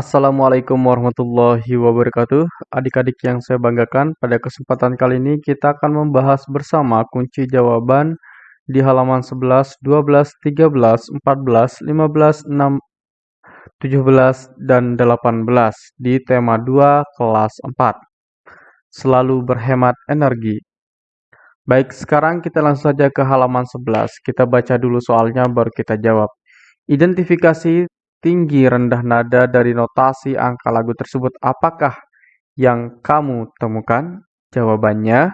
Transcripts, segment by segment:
Assalamualaikum warahmatullahi wabarakatuh. Adik-adik yang saya banggakan, pada kesempatan kali ini kita akan membahas bersama kunci jawaban di halaman 11, 12, 13, 14, 15, 6, 17, dan 18 di tema 2 kelas 4. Selalu berhemat energi. Baik, sekarang kita langsung saja ke halaman 11. Kita baca dulu soalnya baru kita jawab. Identifikasi tinggi rendah nada dari notasi angka lagu tersebut apakah yang kamu temukan? Jawabannya,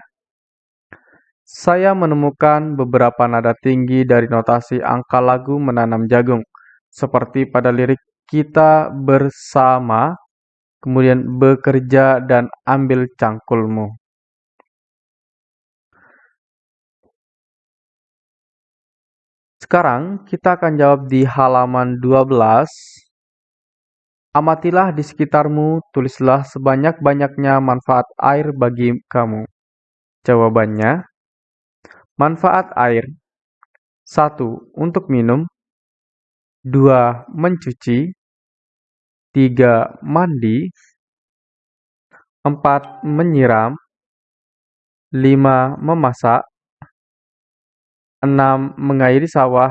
saya menemukan beberapa nada tinggi dari notasi angka lagu menanam jagung, seperti pada lirik kita bersama, kemudian bekerja dan ambil cangkulmu. Sekarang kita akan jawab di halaman 12. Amatilah di sekitarmu, tulislah sebanyak-banyaknya manfaat air bagi kamu. Jawabannya, manfaat air. 1. Untuk minum 2. Mencuci 3. Mandi 4. Menyiram 5. Memasak 6. Mengairi sawah.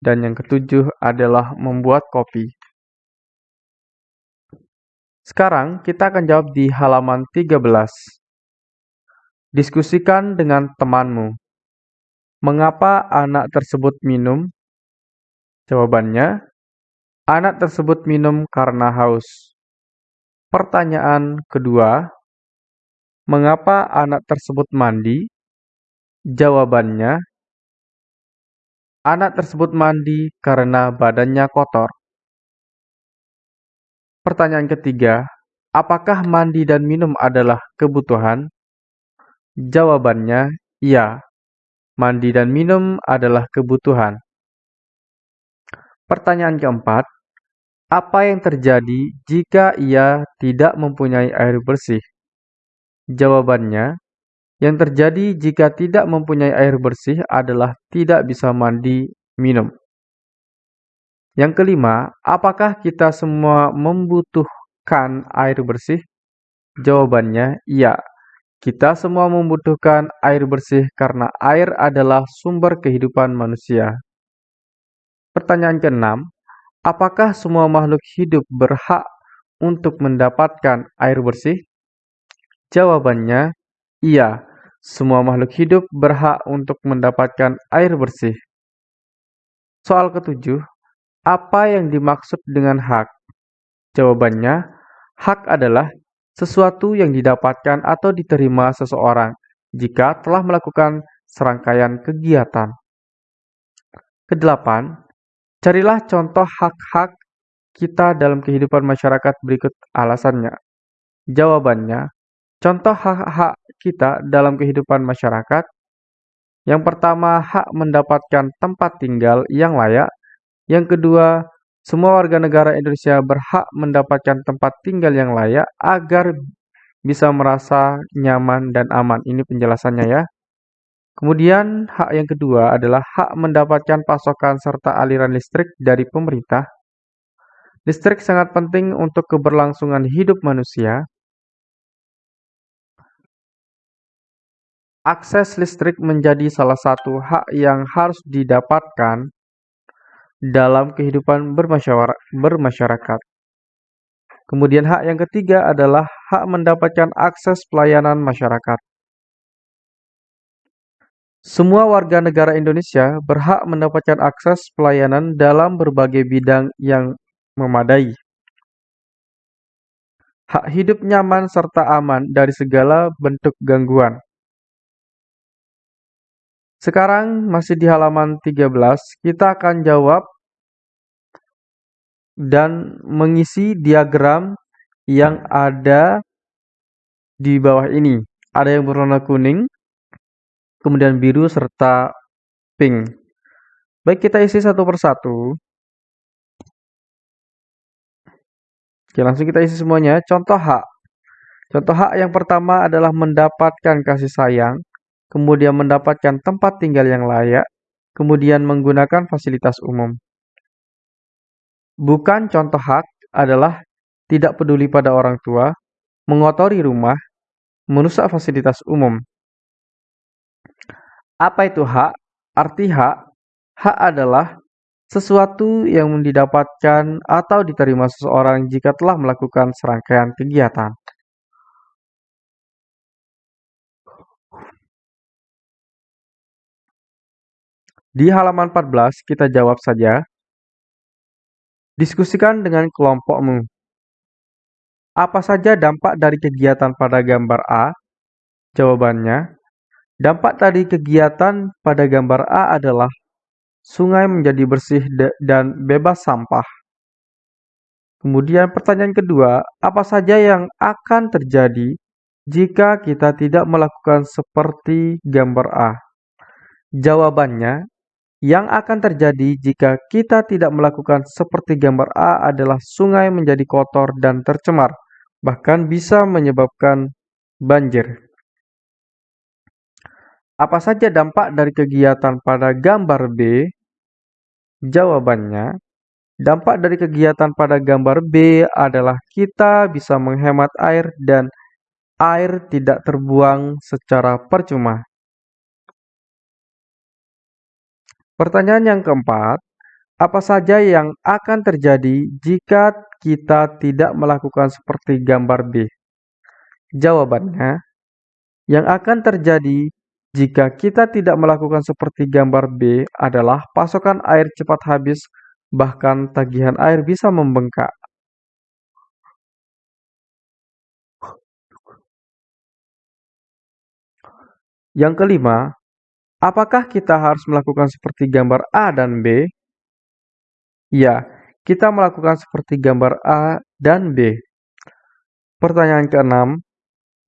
Dan yang ketujuh adalah membuat kopi. Sekarang kita akan jawab di halaman 13. Diskusikan dengan temanmu. Mengapa anak tersebut minum? Jawabannya, anak tersebut minum karena haus. Pertanyaan kedua, mengapa anak tersebut mandi? Jawabannya, Anak tersebut mandi karena badannya kotor. Pertanyaan ketiga, apakah mandi dan minum adalah kebutuhan? Jawabannya, iya. Mandi dan minum adalah kebutuhan. Pertanyaan keempat, apa yang terjadi jika ia tidak mempunyai air bersih? Jawabannya, yang terjadi jika tidak mempunyai air bersih adalah tidak bisa mandi, minum. Yang kelima, apakah kita semua membutuhkan air bersih? Jawabannya iya. Kita semua membutuhkan air bersih karena air adalah sumber kehidupan manusia. Pertanyaan keenam, apakah semua makhluk hidup berhak untuk mendapatkan air bersih? Jawabannya iya. Semua makhluk hidup berhak untuk mendapatkan air bersih. Soal ketujuh, apa yang dimaksud dengan hak? Jawabannya, hak adalah sesuatu yang didapatkan atau diterima seseorang jika telah melakukan serangkaian kegiatan. Kedelapan, carilah contoh hak-hak kita dalam kehidupan masyarakat berikut alasannya. Jawabannya, Contoh hak-hak kita dalam kehidupan masyarakat. Yang pertama, hak mendapatkan tempat tinggal yang layak. Yang kedua, semua warga negara Indonesia berhak mendapatkan tempat tinggal yang layak agar bisa merasa nyaman dan aman. Ini penjelasannya ya. Kemudian, hak yang kedua adalah hak mendapatkan pasokan serta aliran listrik dari pemerintah. Listrik sangat penting untuk keberlangsungan hidup manusia. Akses listrik menjadi salah satu hak yang harus didapatkan dalam kehidupan bermasyarakat. Kemudian hak yang ketiga adalah hak mendapatkan akses pelayanan masyarakat. Semua warga negara Indonesia berhak mendapatkan akses pelayanan dalam berbagai bidang yang memadai. Hak hidup nyaman serta aman dari segala bentuk gangguan. Sekarang masih di halaman 13, kita akan jawab dan mengisi diagram yang ada di bawah ini. Ada yang berwarna kuning, kemudian biru, serta pink. Baik, kita isi satu persatu. Oke, langsung kita isi semuanya. Contoh hak. Contoh hak yang pertama adalah mendapatkan kasih sayang kemudian mendapatkan tempat tinggal yang layak, kemudian menggunakan fasilitas umum. Bukan contoh hak adalah tidak peduli pada orang tua, mengotori rumah, merusak fasilitas umum. Apa itu hak? Arti hak Hak adalah sesuatu yang didapatkan atau diterima seseorang jika telah melakukan serangkaian kegiatan. Di halaman 14 kita jawab saja. Diskusikan dengan kelompokmu. Apa saja dampak dari kegiatan pada gambar A? Jawabannya, dampak dari kegiatan pada gambar A adalah sungai menjadi bersih dan bebas sampah. Kemudian pertanyaan kedua, apa saja yang akan terjadi jika kita tidak melakukan seperti gambar A? Jawabannya, yang akan terjadi jika kita tidak melakukan seperti gambar A adalah sungai menjadi kotor dan tercemar, bahkan bisa menyebabkan banjir. Apa saja dampak dari kegiatan pada gambar B? Jawabannya, dampak dari kegiatan pada gambar B adalah kita bisa menghemat air dan air tidak terbuang secara percuma. Pertanyaan yang keempat, apa saja yang akan terjadi jika kita tidak melakukan seperti gambar B? Jawabannya, yang akan terjadi jika kita tidak melakukan seperti gambar B adalah pasokan air cepat habis, bahkan tagihan air bisa membengkak. Yang kelima, apakah kita harus melakukan seperti gambar A dan B? Ya, kita melakukan seperti gambar A dan B. Pertanyaan keenam,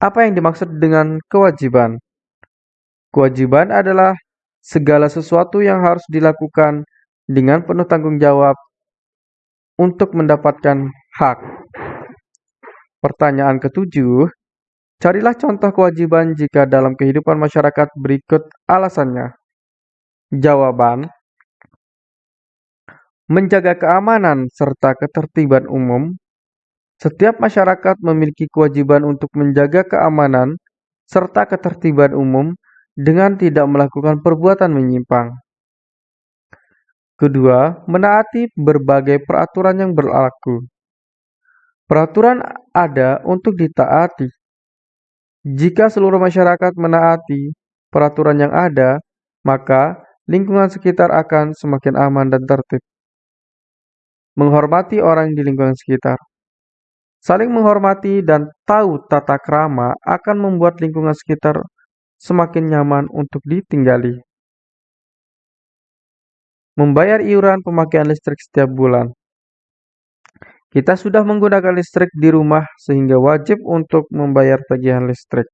apa yang dimaksud dengan kewajiban? Kewajiban adalah segala sesuatu yang harus dilakukan dengan penuh tanggung jawab untuk mendapatkan hak. Pertanyaan ketujuh, carilah contoh kewajiban jika dalam kehidupan masyarakat berikut alasannya. Jawaban, menjaga keamanan serta ketertiban umum. Setiap masyarakat memiliki kewajiban untuk menjaga keamanan serta ketertiban umum dengan tidak melakukan perbuatan menyimpang. Kedua, menaati berbagai peraturan yang berlaku. Peraturan ada untuk ditaati. Jika seluruh masyarakat menaati peraturan yang ada, maka lingkungan sekitar akan semakin aman dan tertib. Menghormati orang di lingkungan sekitar. Saling menghormati dan tahu tata krama akan membuat lingkungan sekitar semakin nyaman untuk ditinggali. Membayar iuran pemakaian listrik setiap bulan. Kita sudah menggunakan listrik di rumah sehingga wajib untuk membayar tagihan listrik.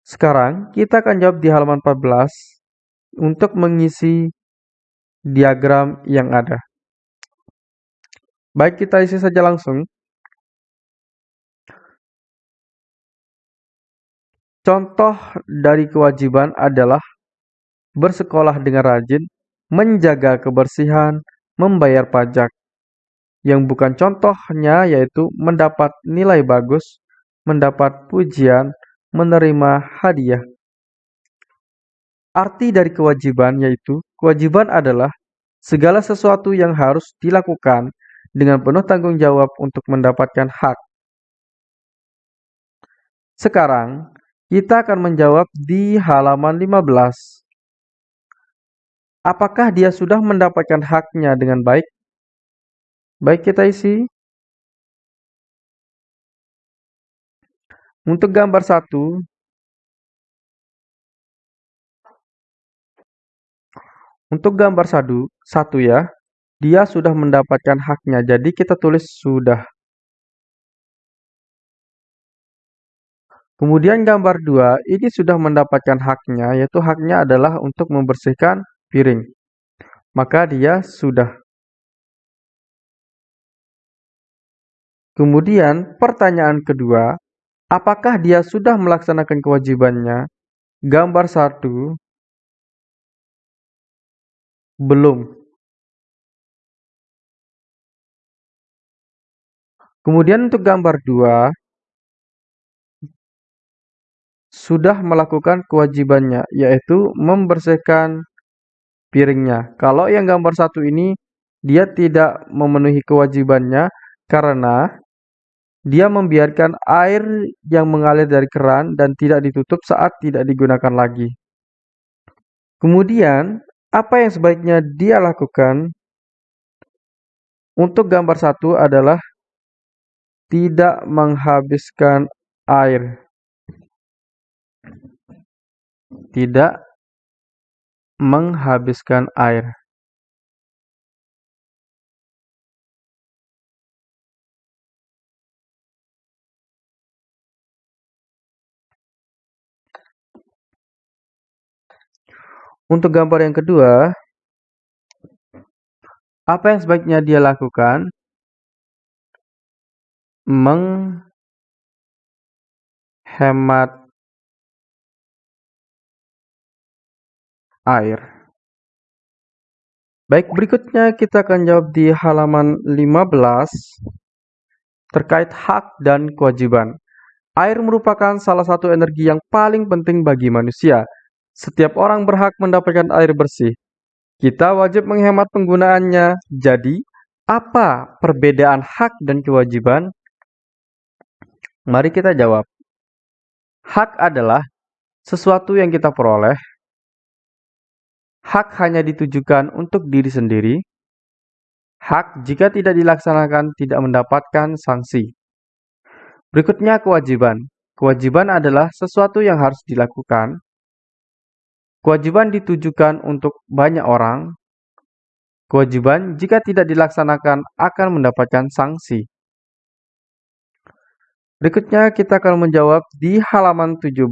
Sekarang kita akan jawab di halaman 14 untuk mengisi diagram yang ada. Baik, kita isi saja langsung. Contoh dari kewajiban adalah bersekolah dengan rajin, menjaga kebersihan, membayar pajak. Yang bukan contohnya yaitu mendapat nilai bagus, mendapat pujian, menerima hadiah. Arti dari kewajiban yaitu kewajiban adalah segala sesuatu yang harus dilakukan dengan penuh tanggung jawab untuk mendapatkan hak. Sekarang, kita akan menjawab di halaman 15. Apakah dia sudah mendapatkan haknya dengan baik? Baik kita isi. Untuk gambar satu, untuk gambar satu, satu ya, dia sudah mendapatkan haknya. Jadi kita tulis sudah. Kemudian gambar 2, ini sudah mendapatkan haknya, yaitu haknya adalah untuk membersihkan piring. Maka dia sudah. Kemudian pertanyaan kedua, apakah dia sudah melaksanakan kewajibannya? Gambar 1, belum. Kemudian untuk gambar 2, sudah melakukan kewajibannya, yaitu membersihkan piringnya. Kalau yang gambar satu ini, dia tidak memenuhi kewajibannya karena dia membiarkan air yang mengalir dari keran dan tidak ditutup saat tidak digunakan lagi. Kemudian, apa yang sebaiknya dia lakukan untuk gambar satu adalah tidak menghabiskan air. Tidak menghabiskan air. Untuk gambar yang kedua, apa yang sebaiknya dia lakukan? Menghemat air. Baik, berikutnya kita akan jawab di halaman 15 terkait hak dan kewajiban. Air merupakan salah satu energi yang paling penting bagi manusia. Setiap orang berhak mendapatkan air bersih. Kita wajib menghemat penggunaannya. Jadi, apa perbedaan hak dan kewajiban? Mari kita jawab. Hak adalah sesuatu yang kita peroleh. Hak hanya ditujukan untuk diri sendiri. Hak jika tidak dilaksanakan tidak mendapatkan sanksi. Berikutnya kewajiban. Kewajiban adalah sesuatu yang harus dilakukan Kewajiban ditujukan untuk banyak orang. Kewajiban jika tidak dilaksanakan akan mendapatkan sanksi. Berikutnya kita akan menjawab di halaman 17.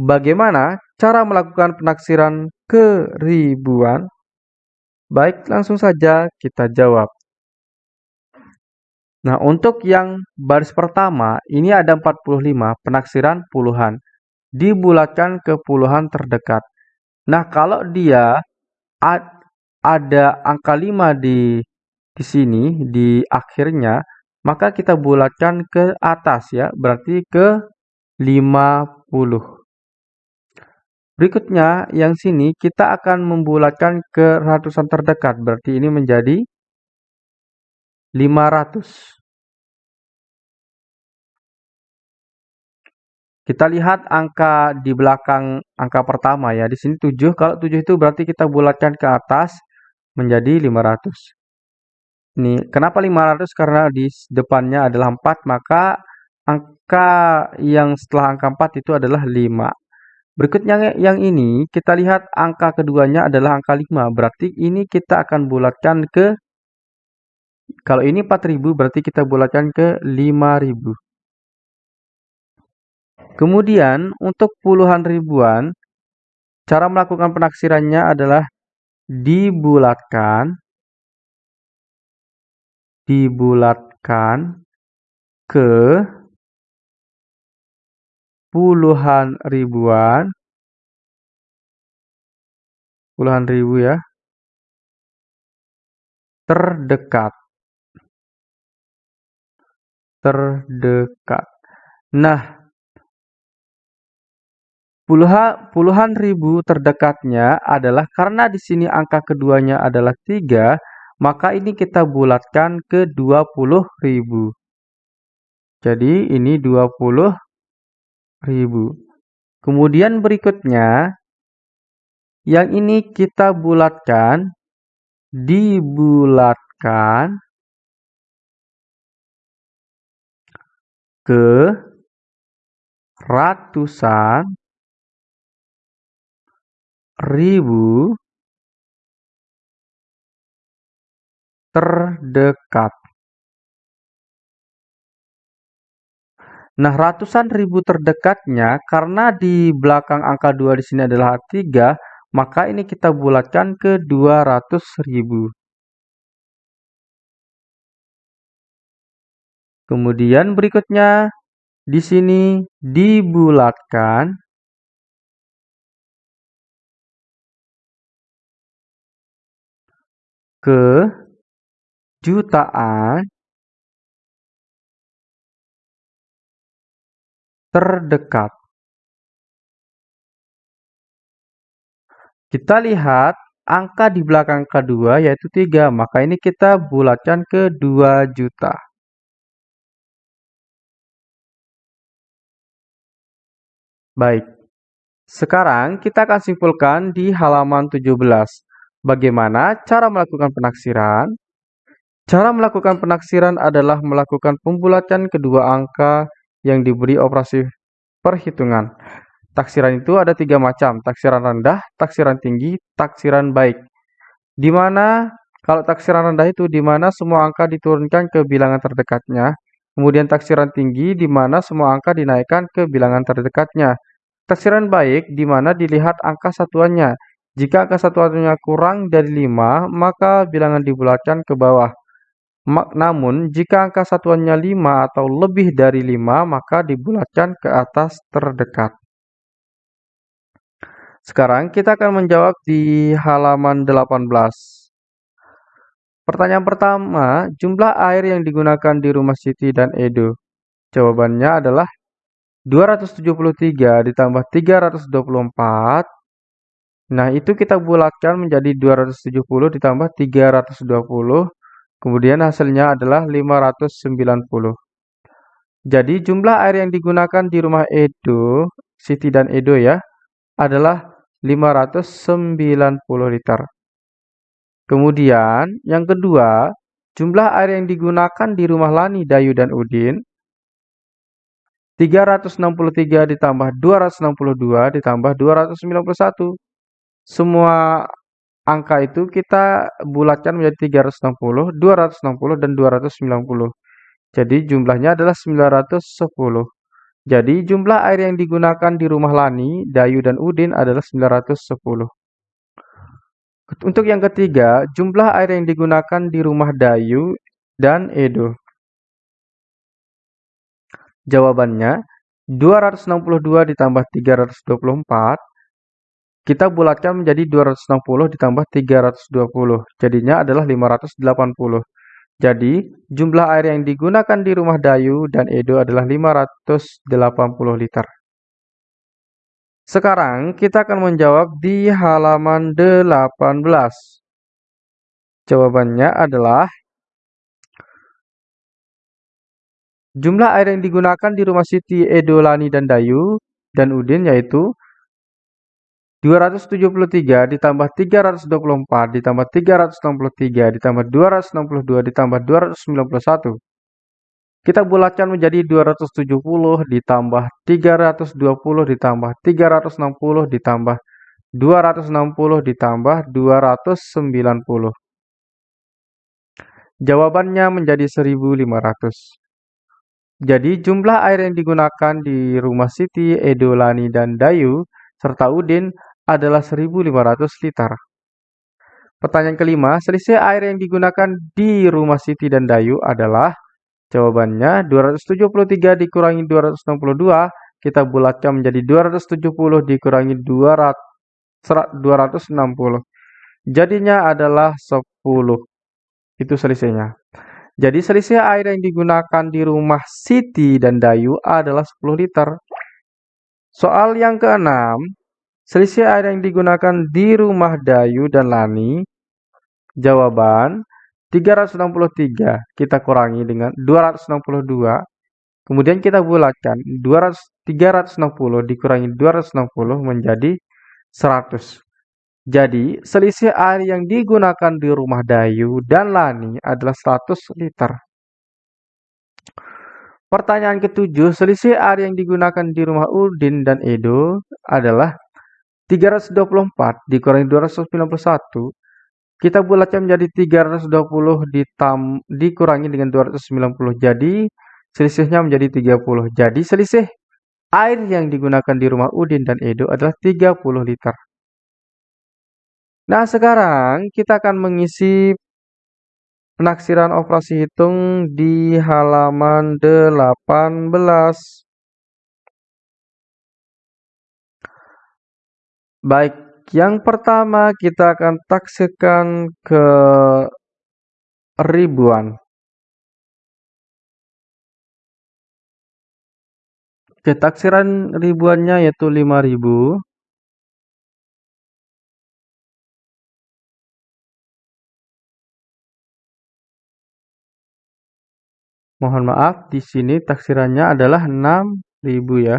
Bagaimana cara melakukan penaksiran keribuan? Baik, langsung saja kita jawab. Nah, untuk yang baris pertama, ini ada 45, penaksiran puluhan dibulatkan ke puluhan terdekat. Nah, kalau dia ada angka 5 di di sini di akhirnya, maka kita bulatkan ke atas ya, berarti ke 50. Berikutnya, yang sini kita akan membulatkan ke ratusan terdekat, berarti ini menjadi 500. Kita lihat angka di belakang angka pertama ya. Di sini 7. Kalau 7 itu berarti kita bulatkan ke atas menjadi 500. Ini kenapa 500? Karena di depannya adalah 4, maka angka yang setelah angka 4 itu adalah 5. Berikutnya yang ini, kita lihat angka keduanya adalah angka 5. Berarti ini kita akan bulatkan ke kalau ini 4000 berarti kita bulatkan ke 5000. Kemudian untuk puluhan ribuan, cara melakukan penaksirannya adalah dibulatkan dibulatkan ke puluhan ribuan puluhan ribu ya terdekat. Terdekat. Nah Puluhan, puluhan ribu terdekatnya adalah karena di sini angka keduanya adalah 3, maka ini kita bulatkan ke 20 ribu. Jadi ini 20 ribu. Kemudian berikutnya, yang ini kita bulatkan, dibulatkan ke ratusan ribu terdekat. Nah, ratusan ribu terdekatnya karena di belakang angka 2 di sini adalah 3, maka ini kita bulatkan ke 200 ribu. Kemudian berikutnya di sini dibulatkan ke jutaan terdekat. Kita lihat angka di belakang kedua yaitu 3, maka ini kita bulatkan ke 2 juta. Baik, sekarang kita akan simpulkan di halaman 17. Bagaimana cara melakukan penaksiran? Cara melakukan penaksiran adalah melakukan pembulatan kedua angka yang diberi operasi perhitungan. Taksiran itu ada tiga macam, taksiran rendah, taksiran tinggi, taksiran baik. Di mana kalau taksiran rendah itu di mana semua angka diturunkan ke bilangan terdekatnya, kemudian taksiran tinggi di mana semua angka dinaikkan ke bilangan terdekatnya. Taksiran baik di mana dilihat angka satuannya. Jika angka satuannya kurang dari 5, maka bilangan dibulatkan ke bawah. Namun, jika angka satuannya 5 atau lebih dari 5, maka dibulatkan ke atas terdekat. Sekarang kita akan menjawab di halaman 18. Pertanyaan pertama, jumlah air yang digunakan di rumah Siti dan Edo. Jawabannya adalah 273 ditambah 324. Nah, itu kita bulatkan menjadi 270 ditambah 320. Kemudian hasilnya adalah 590. Jadi jumlah air yang digunakan di rumah Edo, Siti dan Edo ya, adalah 590 liter. Kemudian, yang kedua, jumlah air yang digunakan di rumah Lani, Dayu, dan Udin 363 ditambah 262 ditambah 291. Semua angka itu kita bulatkan menjadi 360, 260, dan 290. Jadi jumlahnya adalah 910. Jadi jumlah air yang digunakan di rumah Lani, Dayu, dan Udin adalah 910. Untuk yang ketiga, jumlah air yang digunakan di rumah Dayu dan Edo. Jawabannya, 262 ditambah 324, kita bulatkan menjadi 260 ditambah 320. Jadinya adalah 580. Jadi, jumlah air yang digunakan di rumah Dayu dan Edo adalah 580 liter. Sekarang kita akan menjawab di halaman 18. Jawabannya adalah jumlah air yang digunakan di rumah Siti, Edo, Lani, dan Dayu dan Udin yaitu 273 ditambah 324 ditambah 363 ditambah 262 ditambah 291. Kita bulatkan menjadi 270 ditambah 320 ditambah 360 ditambah 260 ditambah 290. Jawabannya menjadi 1500. Jadi jumlah air yang digunakan di rumah Siti, Edolani, dan Dayu serta Udin adalah 1.500 liter. Pertanyaan kelima, selisih air yang digunakan di rumah Siti dan Dayu adalah jawabannya 273 dikurangi 262, kita bulatkan menjadi 270 dikurangi 200, 260. Jadinya adalah 10. Itu selisihnya. Jadi selisih air yang digunakan di rumah Siti dan Dayu adalah 10 liter. Soal yang keenam, Selisih air yang digunakan di rumah Dayu dan Lani. Jawaban 363 kita kurangi dengan 262. Kemudian kita bulatkan 200, 360 dikurangi 260 menjadi 100. Jadi selisih air yang digunakan di rumah Dayu dan Lani adalah 100 liter. Pertanyaan ketujuh, selisih air yang digunakan di rumah Udin dan Edo adalah 324 dikurangi 291, kita bulatkan menjadi 320 ditam, dikurangi dengan 290. Jadi selisihnya menjadi 30. Jadi selisih air yang digunakan di rumah Udin dan Edo adalah 30 liter. Nah, sekarang kita akan mengisi penaksiran operasi hitung di halaman 18. Baik, yang pertama kita akan taksikan ke ribuan. Oke, taksiran ribuannya yaitu 5000. Mohon maaf, di sini taksirannya adalah 6000 ya.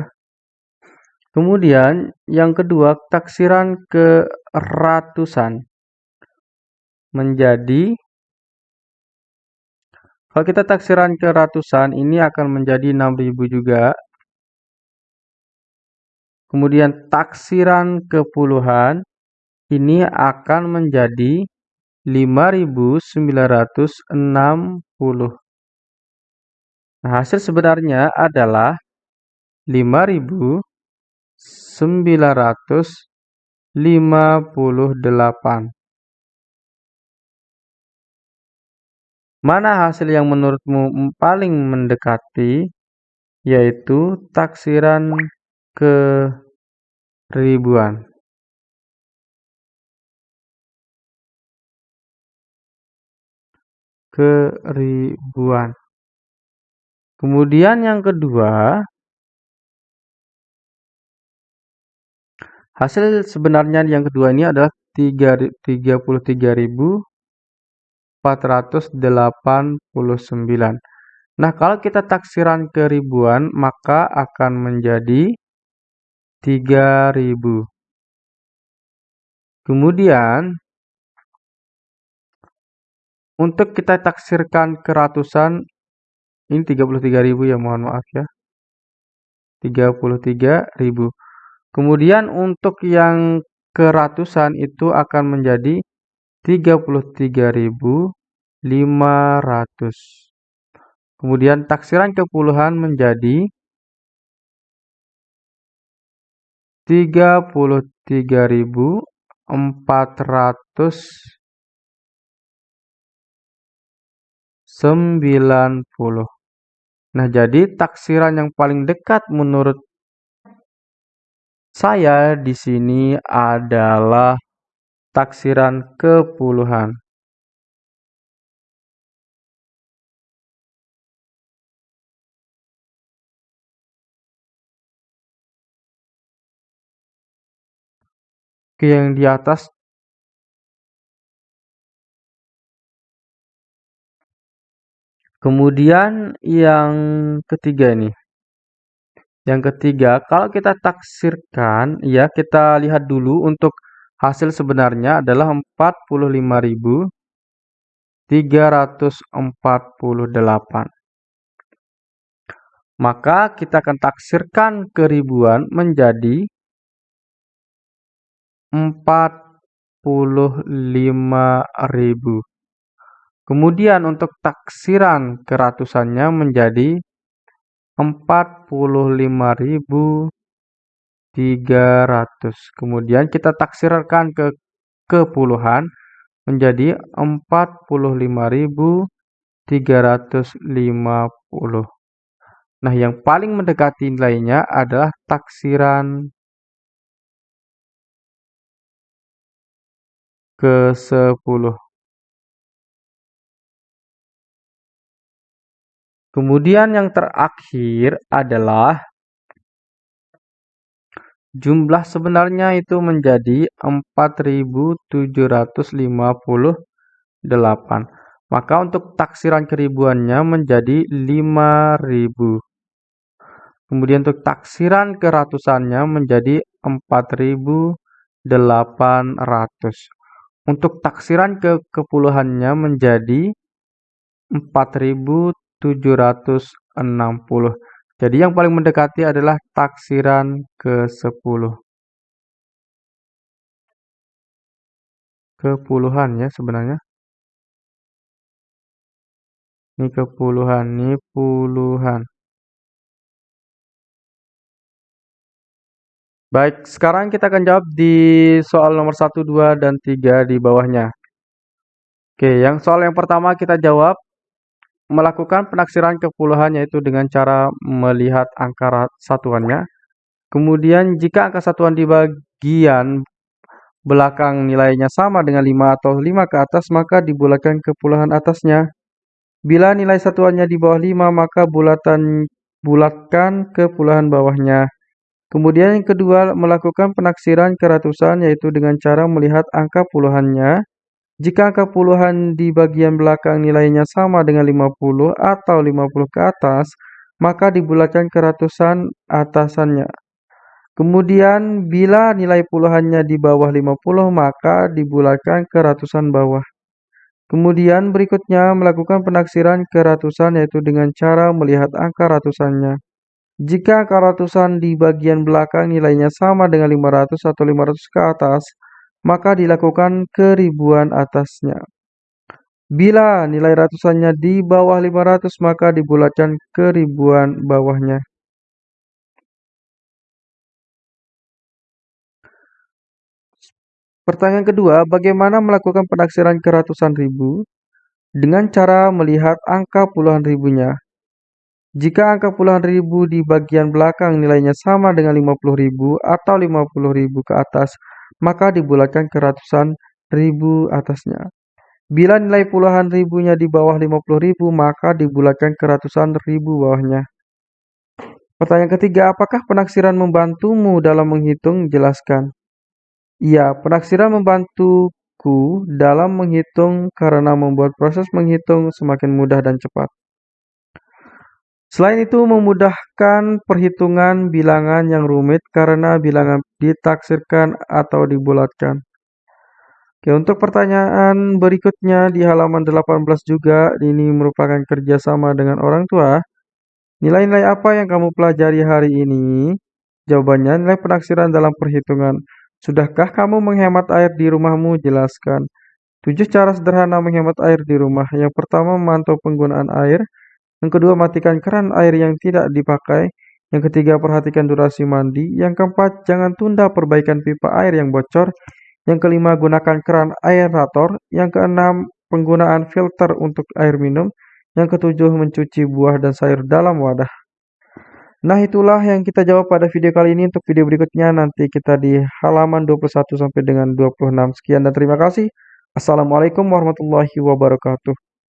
Kemudian yang kedua, taksiran ke ratusan menjadi kalau kita taksiran ke ratusan ini akan menjadi 6000 juga. Kemudian taksiran ke puluhan ini akan menjadi 5960. Nah, hasil sebenarnya adalah 5958. Mana hasil yang menurutmu paling mendekati? Yaitu taksiran ke ribuan. Ke ribuan. Kemudian yang kedua, hasil sebenarnya yang kedua ini adalah 33.489. Nah, kalau kita taksiran ke ribuan, maka akan menjadi 3000. Kemudian untuk kita taksirkan ke ratusan ini 33.000 ya, mohon maaf ya. 33.000. Kemudian untuk yang ke ratusan itu akan menjadi 33.500. Kemudian taksiran ke puluhan menjadi 33.490. Nah, jadi taksiran yang paling dekat menurut saya di sini adalah taksiran ke puluhan. Oke, yang di atas Kemudian yang ketiga ini. Yang ketiga, kalau kita taksirkan, ya kita lihat dulu untuk hasil sebenarnya adalah 45.348. Maka kita akan taksirkan ke ribuan menjadi 45.000. Kemudian untuk taksiran keratusannya menjadi empat puluh lima ribu tiga ratus Kemudian kita taksirkan ke kepuluhan menjadi empat puluh lima ribu tiga ratus lima puluh Nah, yang paling mendekati nilainya adalah taksiran ke-10. Kemudian yang terakhir adalah jumlah sebenarnya itu menjadi 4758. Maka untuk taksiran keribuannya menjadi 5000. Kemudian untuk taksiran keratusannya menjadi 4800. Untuk taksiran ke kepuluhannya menjadi 4000 760. Jadi yang paling mendekati adalah taksiran ke-10. Kepuluhan ya sebenarnya. Ini kepuluhan, ini puluhan. Baik, sekarang kita akan jawab di soal nomor 1, 2, dan 3 di bawahnya. Oke, yang soal yang pertama kita jawab melakukan penaksiran kepuluhan yaitu dengan cara melihat angka satuannya. Kemudian jika angka satuan di bagian belakang nilainya sama dengan 5 atau 5 ke atas, maka dibulatkan ke puluhan atasnya. Bila nilai satuannya di bawah 5, maka bulatan bulatkan ke puluhan bawahnya. Kemudian yang kedua, melakukan penaksiran ke ratusan yaitu dengan cara melihat angka puluhannya. Jika angka puluhan di bagian belakang nilainya sama dengan 50 atau 50 ke atas, maka dibulatkan ke ratusan atasannya. Kemudian bila nilai puluhannya di bawah 50 maka dibulatkan ke ratusan bawah. Kemudian berikutnya melakukan penaksiran ke ratusan yaitu dengan cara melihat angka ratusannya. Jika angka ratusan di bagian belakang nilainya sama dengan 500 atau 500 ke atas, maka dilakukan ke ribuan atasnya. Bila nilai ratusannya di bawah 500 maka dibulatkan ke ribuan bawahnya. Pertanyaan kedua, bagaimana melakukan penaksiran ke ratusan ribu? Dengan cara melihat angka puluhan ribunya. Jika angka puluhan ribu di bagian belakang nilainya sama dengan 50 ribu atau 50 ribu ke atas, maka dibulatkan ke ratusan ribu atasnya. Bila nilai puluhan ribunya di bawah 50 ribu, maka dibulatkan ke ratusan ribu bawahnya. Pertanyaan ketiga, apakah penaksiran membantumu dalam menghitung? Jelaskan. Ya, penaksiran membantuku dalam menghitung karena membuat proses menghitung semakin mudah dan cepat. Selain itu, memudahkan perhitungan bilangan yang rumit karena bilangan ditaksirkan atau dibulatkan. Oke, untuk pertanyaan berikutnya di halaman 18 juga, ini merupakan kerjasama dengan orang tua. Nilai-nilai apa yang kamu pelajari hari ini? Jawabannya, nilai penaksiran dalam perhitungan. Sudahkah kamu menghemat air di rumahmu? Jelaskan. Tujuh cara sederhana menghemat air di rumah. Yang pertama, memantau penggunaan air. Yang kedua, matikan keran air yang tidak dipakai. Yang ketiga, perhatikan durasi mandi. Yang keempat, jangan tunda perbaikan pipa air yang bocor. Yang kelima, gunakan keran aerator. Yang keenam, penggunaan filter untuk air minum. Yang ketujuh, mencuci buah dan sayur dalam wadah. Nah, itulah yang kita jawab pada video kali ini. Untuk video berikutnya nanti kita di halaman 21 sampai dengan 26. Sekian dan terima kasih. Assalamualaikum warahmatullahi wabarakatuh.